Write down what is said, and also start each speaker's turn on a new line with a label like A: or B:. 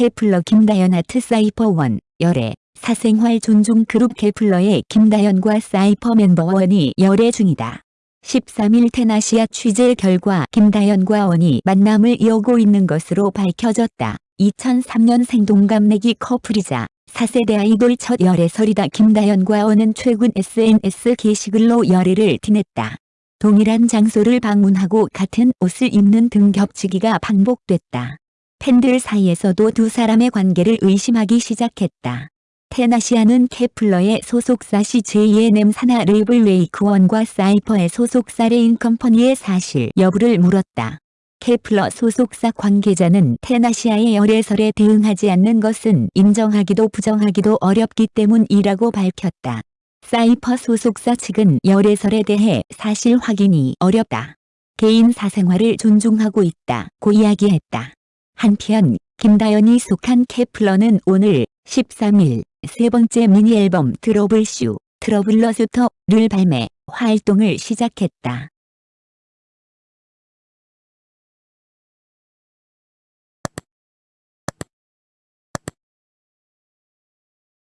A: 케플러 김다연 하트 사이퍼 원 열애 사생활 존중 그룹 케플러의 김다연과 사이퍼 멤버 원이 열애 중이다. 13일 텐아시아 취재 결과 김다연과 원이 만남을 이어가고 있는 것으로 밝혀졌다. 2003년 생동갑내기 커플이자 4세대 아이돌 첫 열애설이다. 김다연과 원은 최근 SNS 게시글로 열애를 티냈다. 동일한 장소를 방문하고 같은 옷을 입는 등 겹치기가 반복됐다. 팬들 사이에서도 두 사람의 관계를 의심하기 시작했다. 텐아시아는 케플러의 소속사 CJ ENM 산하 레이블 웨이크원과 사이퍼의 소속사 레인 컴퍼니의 사실 여부를 물었다. 케플러 소속사 관계자는 텐아시아의 열애설에 대응하지 않는 것은 인정하기도 부정하기도 어렵기 때문이라고 밝혔다. 사이퍼 소속사 측은 열애설에 대해 사실 확인이 어렵다. 개인 사생활을 존중하고 있다 고 이야기했다. 한편 김다연이 속한 케플러는 오늘 13일 세 번째 미니 앨범 트러블쇼 트러블러스터를 발매 활동을 시작했다.